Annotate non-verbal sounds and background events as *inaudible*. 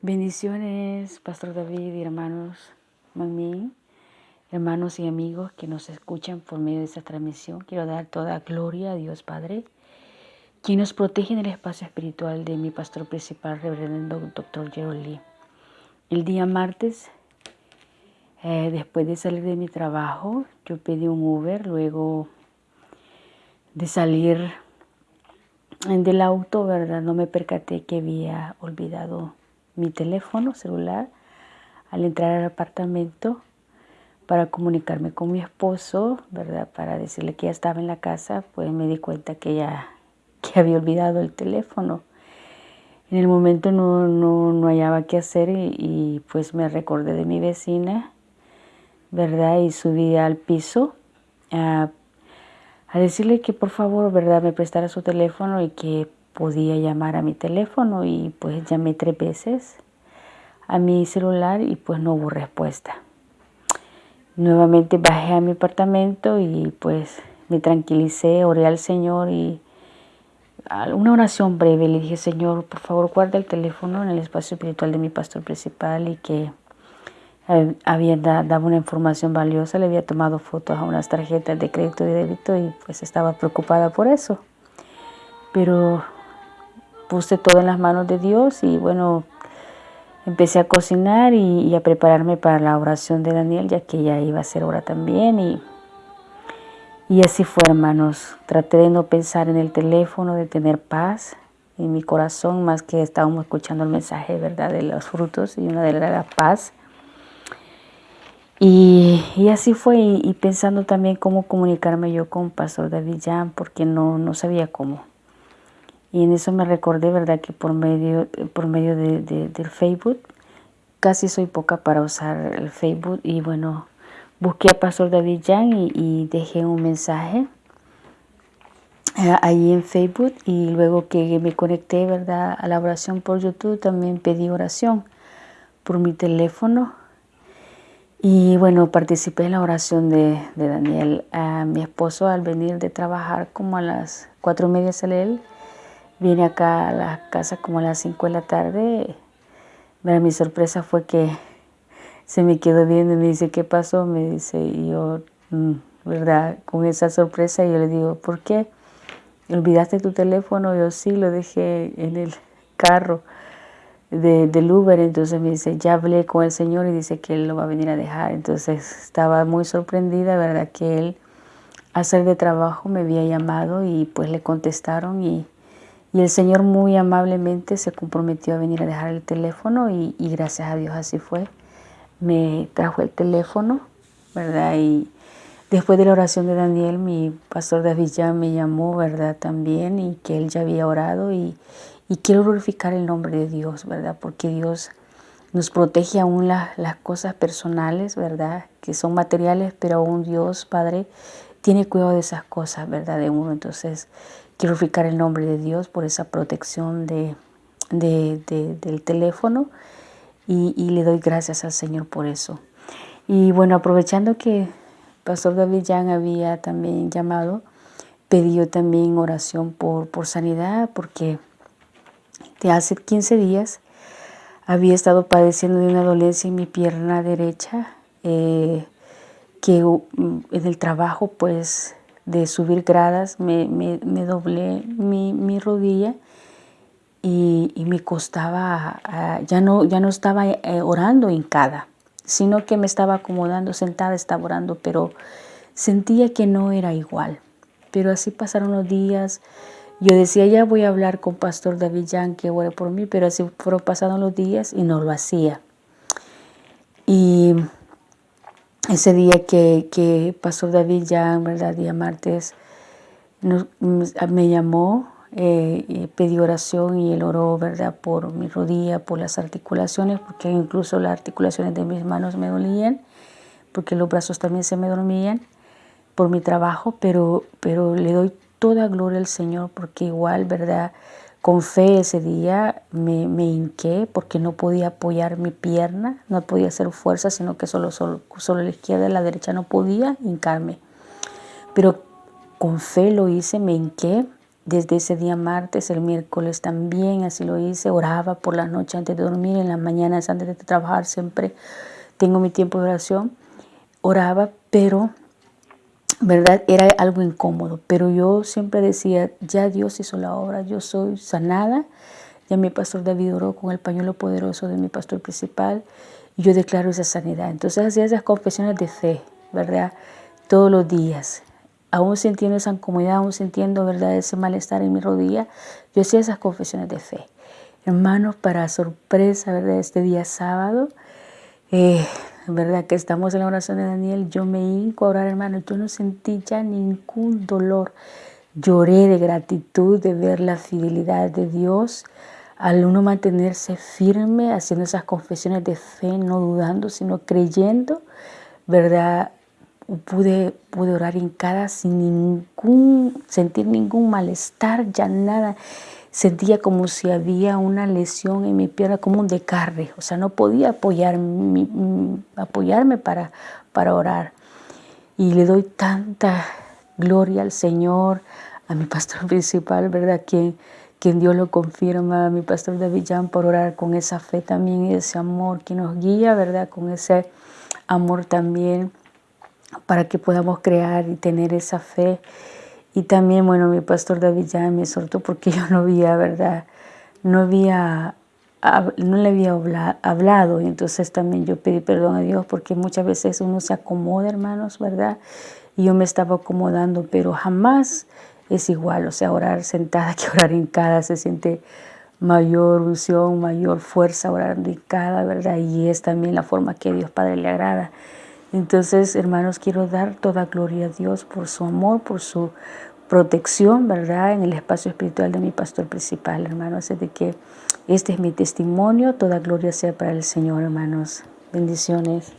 Bendiciones, Pastor David y hermanos mami, hermanos y amigos que nos escuchan por medio de esta transmisión. Quiero dar toda gloria a Dios Padre, quien nos protege en el espacio espiritual de mi pastor principal, reverendo Dr. Gerald Lee. El día martes, eh, después de salir de mi trabajo, yo pedí un Uber, luego de salir del auto, ¿verdad? No me percaté que había olvidado mi teléfono celular al entrar al apartamento para comunicarme con mi esposo, ¿verdad? Para decirle que ya estaba en la casa, pues me di cuenta que ya *laughs* que había olvidado el teléfono. En el momento no, no, hallaba qué hacer y, pues me recordé de mi vecina, ¿verdad? Y subí al piso a, a decirle que por favor, ¿verdad? Me prestara su teléfono y que podía llamar a mi teléfono y pues llamé tres veces a mi celular y pues no hubo respuesta. Nuevamente bajé a mi apartamento y pues me tranquilicé, oré al Señor y una oración breve le dije, Señor, por favor guarda el teléfono en el espacio espiritual de mi pastor principal y que había dado una información valiosa, le había tomado fotos a unas tarjetas de crédito y débito y pues estaba preocupada por eso. Pero puse todo en las manos de Dios y bueno, empecé a cocinar y, a prepararme para la oración de Daniel, ya que ya iba a ser hora también. Y, y así fue, hermanos. Traté de no pensar en el teléfono, de tener paz en mi corazón, más que estábamos escuchando el mensaje, ¿verdad?, de los frutos y una de la paz. Y, y, así fue, y, pensando también cómo comunicarme yo con Pastor David Jan, porque no, no sabía cómo. Y en eso me recordé, ¿verdad? Que por medio, por medio de, del Facebook, casi soy poca para usar el Facebook. Y bueno, busqué a Pastor David Yang y, dejé un mensaje eh, ahí en Facebook. Y luego que me conecté, ¿verdad? A la oración por YouTube, también pedí oración por mi teléfono. Y bueno, participé en la oración de, de Daniel. A mi esposo al venir de trabajar como a las cuatro y media sale él Vine acá a la casa como a las 5 de la tarde. mi sorpresa fue que se me quedó viendo y me dice, ¿qué pasó? Me dice, y yo, mm, ¿verdad? Con esa sorpresa yo le digo, ¿por qué? ¿Olvidaste tu teléfono? Yo sí, lo dejé en el carro de, del Uber. Entonces me dice, ya hablé con el Señor y dice que Él lo va a venir a dejar. Entonces estaba muy sorprendida, ¿verdad? Que Él, a hacer de trabajo, me había llamado y pues le contestaron y y el Señor muy amablemente se comprometió a venir a dejar el teléfono y, gracias a Dios así fue. Me trajo el teléfono, ¿verdad? Y después de la oración de Daniel, mi pastor David ya me llamó, ¿verdad? También y que él ya había orado y, quiero glorificar el nombre de Dios, ¿verdad? Porque Dios nos protege aún las cosas personales, ¿verdad? Que son materiales, pero aún Dios, Padre, tiene cuidado de esas cosas, ¿verdad? De uno. Entonces, glorificar el nombre de Dios por esa protección de, del teléfono y, le doy gracias al Señor por eso. Y bueno, aprovechando que Pastor David Jan había también llamado, pedí también oración por, por sanidad porque hace 15 días había estado padeciendo de una dolencia en mi pierna derecha eh, que en el trabajo pues de subir gradas, me, doblé mi, rodilla y, me costaba, ah, ya, no, ya no estaba eh, orando hincada, sino que me estaba acomodando, sentada, estaba orando, pero sentía que no era igual. Pero así pasaron los días, yo decía, ya voy a hablar con Pastor David Jan que ore por mí, pero así fueron pasando los días y no lo hacía. Y ese día que, que Pastor David ya, ¿verdad? Día martes, me llamó, eh, pidió oración y él oró, ¿verdad? Por mi rodilla, por las articulaciones, porque incluso las articulaciones de mis manos me dolían, porque los brazos también se me dormían por mi trabajo, pero, pero le doy toda gloria al Señor, porque igual, ¿verdad? Con fe ese día me, me, hinqué porque no podía apoyar mi pierna, no podía hacer fuerza, sino que solo, solo, solo la izquierda y la derecha no podía hincarme. Pero con fe lo hice, me hinqué. Desde ese día martes, el miércoles también, así lo hice, oraba por la noche antes de dormir, en las mañanas antes de trabajar, siempre. Tengo mi tiempo de oración, oraba, pero, ¿verdad? Era algo incómodo, pero yo siempre decía, ya Dios hizo la obra, yo soy sanada, ya mi pastor David oró con el pañuelo poderoso de mi pastor principal, y yo declaro esa sanidad. Entonces hacía esas confesiones de fe, ¿verdad? Todos los días, aún sintiendo esa incomodidad, aún sintiendo ¿verdad? ese malestar en mi rodilla, yo hacía esas confesiones de fe. Hermanos, para sorpresa ¿verdad? este día sábado, eh, verdad que estamos en la oración de Daniel, yo me hinco a orar, hermano, yo no sentí ya ningún dolor. Lloré de gratitud de ver la fidelidad de Dios al uno mantenerse firme, haciendo esas confesiones de fe, no dudando, sino creyendo, ¿verdad? Pude, pude orar cada sin ningún, sentir ningún malestar, ya nada. Sentía como si había una lesión en mi pierna, como un descarre. O sea, no podía apoyar, apoyarme para, para orar. Y le doy tanta gloria al Señor, a mi pastor *laughs* principal, ¿verdad? Quien, quien Dios lo confirma, a mi pastor David Jan, por orar con esa fe también y ese amor que nos guía, ¿verdad? Con ese amor también para que podamos crear y tener esa fe. Y también, bueno, mi pastor David ya me soltó porque *laughs* yo no había, ¿verdad? No había, no le había hablado. Y entonces también yo pedí perdón a Dios porque muchas veces uno se acomoda, hermanos, ¿verdad? Y yo me estaba acomodando, pero jamás es igual. O sea, orar sentada *laughs* que orar en cada se siente mayor unción, mayor fuerza orar cada, ¿verdad? Y es también la forma que Dios Padre le agrada. Entonces, hermanos, quiero dar toda gloria a Dios por su amor, por su protección, ¿verdad? En el espacio espiritual de mi pastor principal, hermanos. Así de que este es mi testimonio. Toda gloria sea para el Señor, hermanos. Bendiciones.